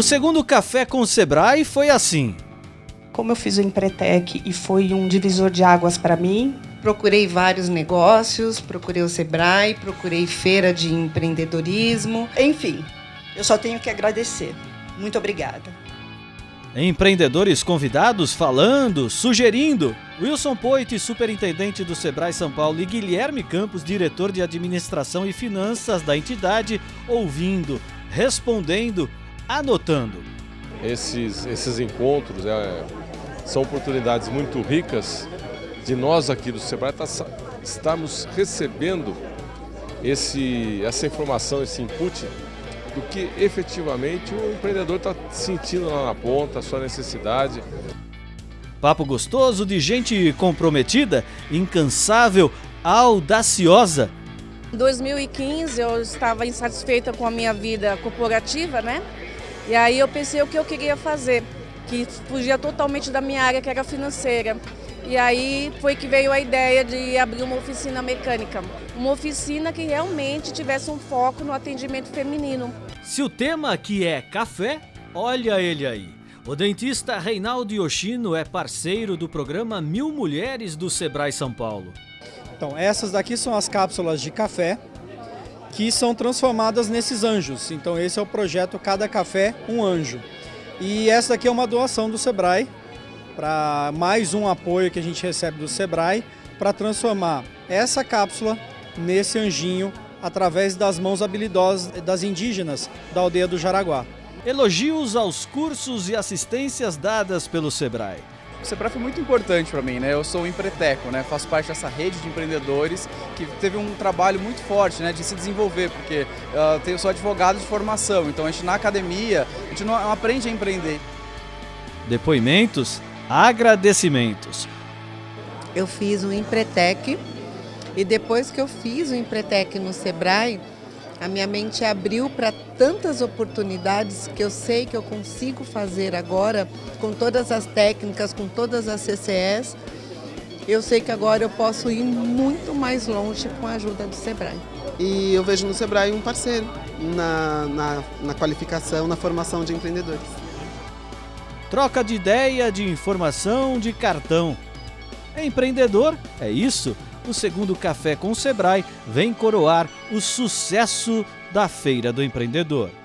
O segundo café com o Sebrae foi assim. Como eu fiz o Empretec e foi um divisor de águas para mim, Procurei vários negócios, procurei o Sebrae, procurei feira de empreendedorismo. enfim, eu só tenho que agradecer. Muito obrigada. Empreendedores convidados falando, sugerindo. Wilson Poit, superintendente do Sebrae São Paulo, e Guilherme Campos, diretor de administração e finanças da entidade, ouvindo, respondendo, anotando. Esses, esses encontros é, são oportunidades muito ricas de nós aqui do Sebrae tá, estarmos recebendo esse, essa informação, esse input do que efetivamente o empreendedor está sentindo lá na ponta, a sua necessidade. Papo gostoso de gente comprometida, incansável, audaciosa. Em 2015 eu estava insatisfeita com a minha vida corporativa, né? E aí eu pensei o que eu queria fazer, que fugia totalmente da minha área que era financeira. E aí foi que veio a ideia de abrir uma oficina mecânica. Uma oficina que realmente tivesse um foco no atendimento feminino. Se o tema aqui é café, olha ele aí. O dentista Reinaldo Yoshino é parceiro do programa Mil Mulheres do Sebrae São Paulo. Então, essas daqui são as cápsulas de café que são transformadas nesses anjos. Então, esse é o projeto Cada Café, um Anjo. E essa daqui é uma doação do Sebrae para mais um apoio que a gente recebe do Sebrae para transformar essa cápsula nesse anjinho através das mãos habilidosas das indígenas da aldeia do Jaraguá. Elogios aos cursos e assistências dadas pelo Sebrae. O Sebrae foi muito importante para mim, né? Eu sou um empreteco, né? Faço parte dessa rede de empreendedores que teve um trabalho muito forte, né? De se desenvolver, porque uh, eu sou advogado de formação, então a gente na academia, a gente não aprende a empreender. Depoimentos agradecimentos. Eu fiz o Empretec e depois que eu fiz o Empretec no Sebrae, a minha mente abriu para tantas oportunidades que eu sei que eu consigo fazer agora com todas as técnicas, com todas as CCS. Eu sei que agora eu posso ir muito mais longe com a ajuda do Sebrae. E eu vejo no Sebrae um parceiro na, na, na qualificação, na formação de empreendedores. Troca de ideia, de informação, de cartão. É empreendedor? É isso? O segundo Café com o Sebrae vem coroar o sucesso da Feira do Empreendedor.